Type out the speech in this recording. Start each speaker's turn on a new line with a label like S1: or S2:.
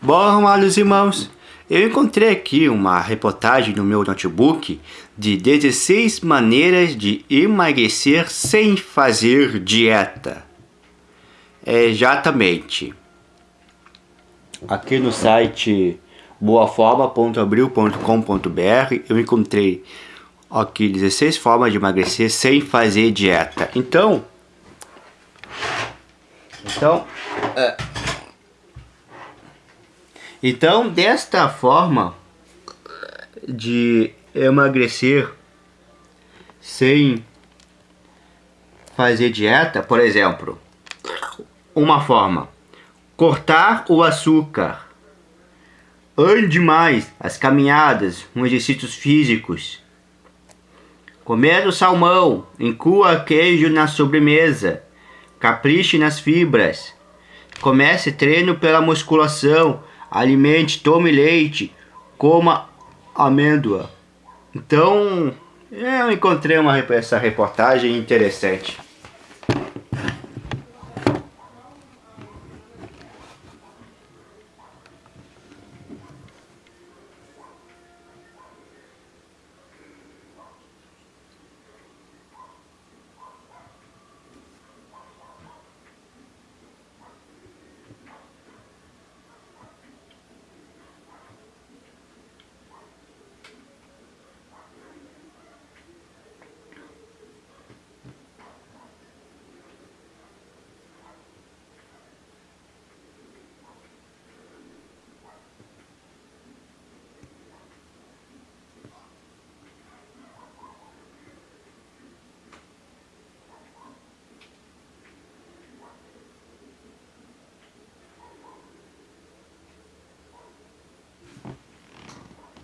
S1: Bom, amados irmãos, eu encontrei aqui uma reportagem no meu notebook de 16 maneiras de emagrecer sem fazer dieta. Exatamente. Aqui no site boaforma.abril.com.br eu encontrei aqui 16 formas de emagrecer sem fazer dieta. Então, então, é, então, desta forma de emagrecer sem fazer dieta, por exemplo, uma forma, cortar o açúcar, ande mais, as caminhadas, os exercícios físicos, comer o salmão, inclua queijo na sobremesa, capriche nas fibras, comece treino pela musculação, alimente, tome leite, coma amêndoa. Então, eu encontrei uma, essa reportagem interessante.